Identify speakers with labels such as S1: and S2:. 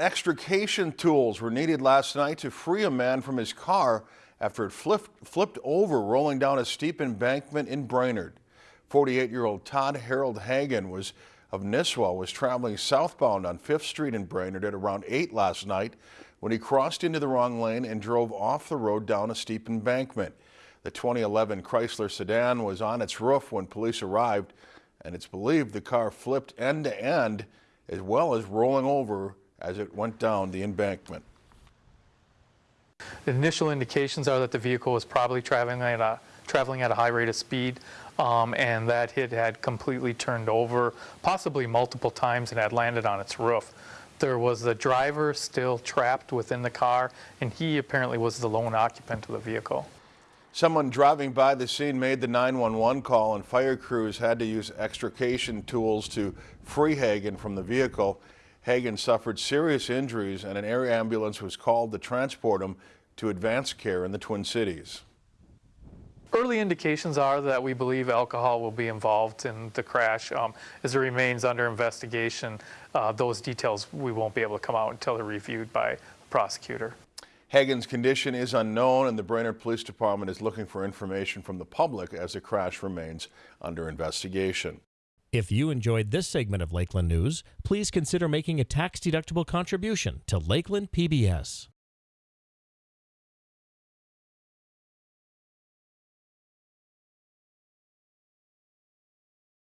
S1: Extrication tools were needed last night to free a man from his car after it flipped, flipped over rolling down a steep embankment in Brainerd. 48-year-old Todd Harold Hagen was of Nisswa was traveling southbound on 5th Street in Brainerd at around 8 last night when he crossed into the wrong lane and drove off the road down a steep embankment. The 2011 Chrysler sedan was on its roof when police arrived and it's believed the car flipped end to end as well as rolling over as it went down the embankment.
S2: The initial indications are that the vehicle was probably traveling at a, traveling at a high rate of speed um, and that it had completely turned over, possibly multiple times, and had landed on its roof. There was the driver still trapped within the car, and he apparently was the lone occupant of the vehicle.
S1: Someone driving by the scene made the 911 call and fire crews had to use extrication tools to free Hagen from the vehicle. Hagen suffered serious injuries and an air ambulance was called to transport him to advanced care in the Twin Cities.
S2: Early indications are that we believe alcohol will be involved in the crash. Um, as it remains under investigation, uh, those details we won't be able to come out until they're reviewed by the prosecutor.
S1: Hagen's condition is unknown and the Brainerd Police Department is looking for information from the public as the crash remains under investigation.
S3: If you enjoyed this segment of Lakeland News, please consider making a tax-deductible contribution to Lakeland PBS.